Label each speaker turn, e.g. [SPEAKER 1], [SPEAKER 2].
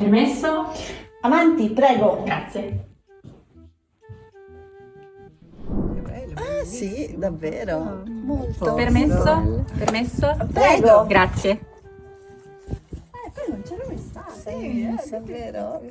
[SPEAKER 1] Permesso?
[SPEAKER 2] Avanti, prego.
[SPEAKER 1] Grazie.
[SPEAKER 2] Ah sì, davvero. Ah, Molto.
[SPEAKER 1] Permesso? Permesso?
[SPEAKER 2] Prego.
[SPEAKER 1] Grazie.
[SPEAKER 2] Eh, poi non c'era mai stato. Eh, sì, eh, davvero.